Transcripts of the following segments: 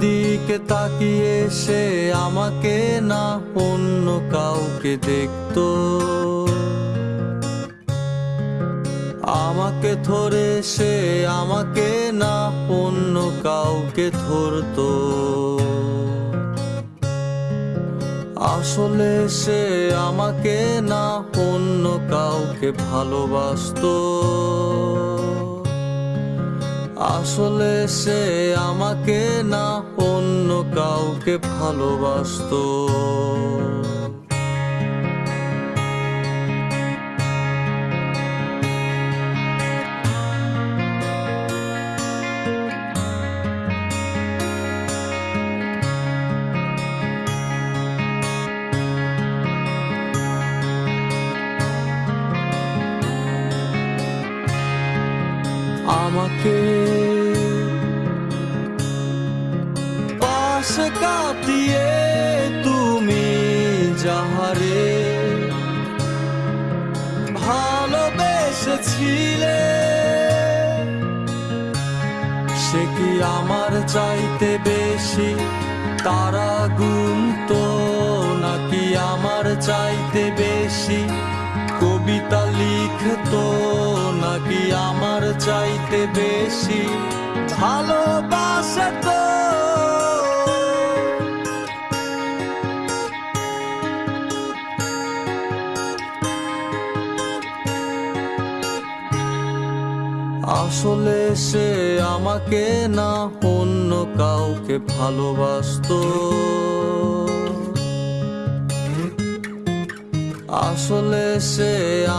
দিকে তাকিয়ে সে আমাকে না অন্য কাউকে দেখত। আমাকে ধরে সে আমাকে না অন্য কাউকে ধরতো। আসলে সে আমাকে না অন্য কাউকে ভালোবাসতো। আসলে সে আমাকে না অন্য কাউকে ভালোবাসতো। আমাকে পাশে কাটিয়ে তুমি যাহারে। ভালোবেসেছিলে। সে কি আমার চাইতে বেশি তারা গুনতো, নাকি আমার চাইতে বেশি কবিতা লিখতো, নাকি আমার চাইতে বেশি ভালোবাসতো? আসলে সে আমাকে না অন্য কাউকে ভালোবাসত। আসলে সে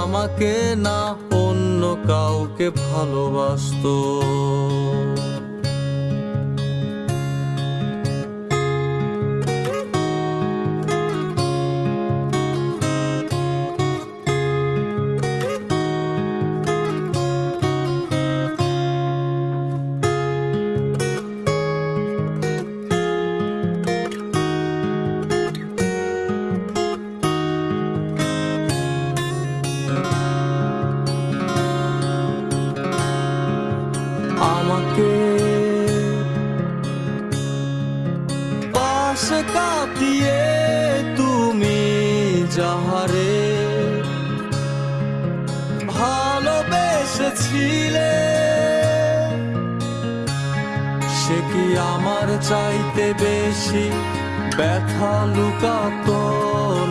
আমাকে না অন্য কাউকে ভালোবাসতো। পাশে কাটিয়ে তুমি যাহারে ভালোবেসেছিলে, সে কি আমার চাইতে বেশি ব্যথা লুকাতো,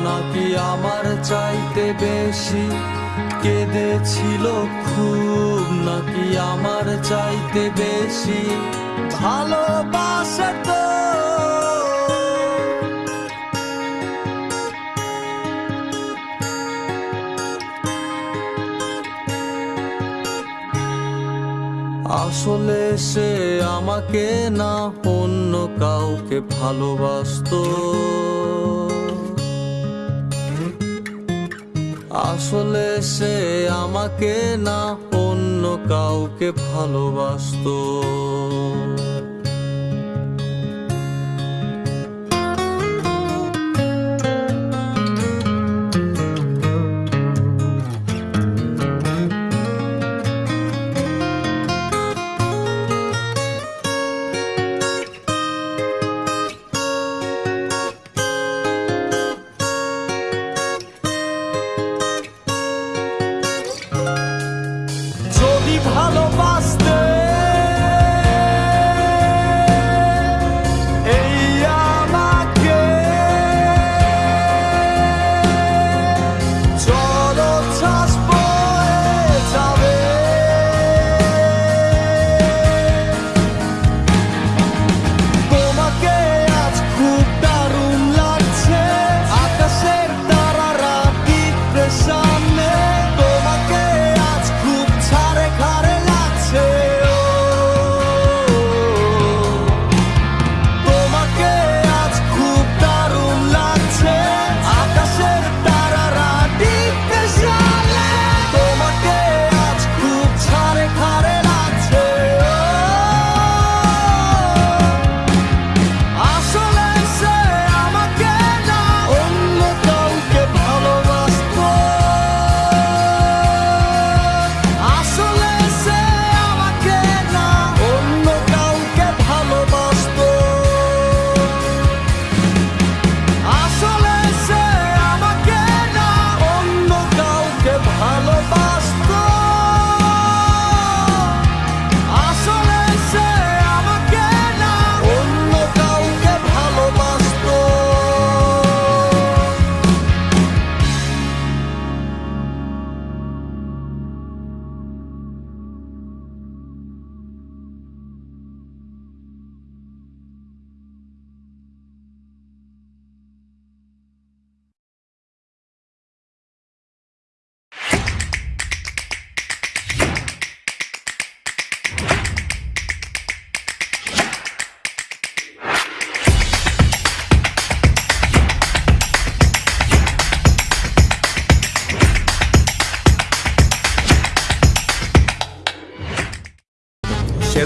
নাকি আমার চাইতে বেশি কেঁদেছিল খুব, নাকি আমার চাইতে বেশি ভালোবাসতো আসলে সে আমাকে না অন্য কাউকে ভালোবাসত। আসলে সে আমাকে না অন্য কাউকে ভালোবাসতো। Hallo!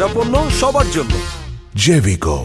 সেরা পণ্য সবার জন্য Jevico.